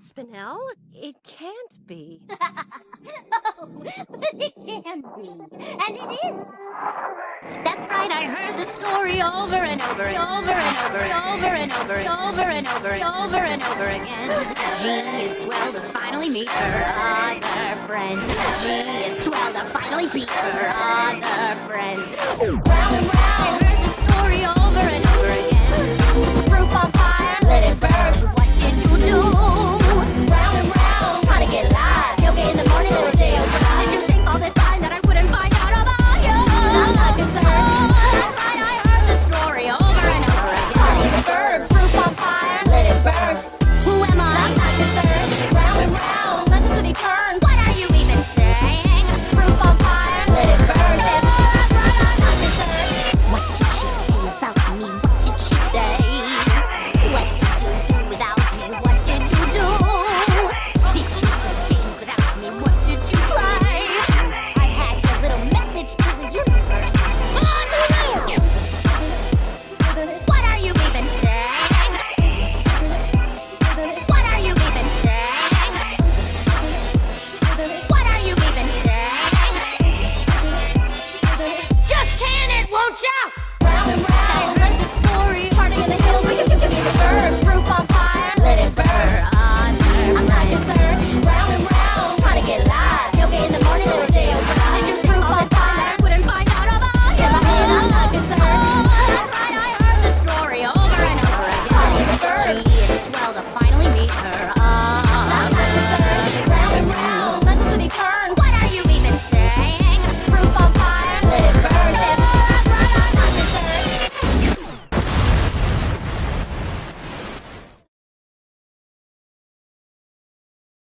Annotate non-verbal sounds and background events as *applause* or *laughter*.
Spinel? It can't be. *laughs* oh, but *laughs* it can be. And it is. That's right, I heard the story over and over, and over and over, and over and over, and over and over, and over and over again. Gee, it's swell to finally meet her other friend. Gee, it's swell to finally beat her other friend. Round and round, It's swell to finally meet her.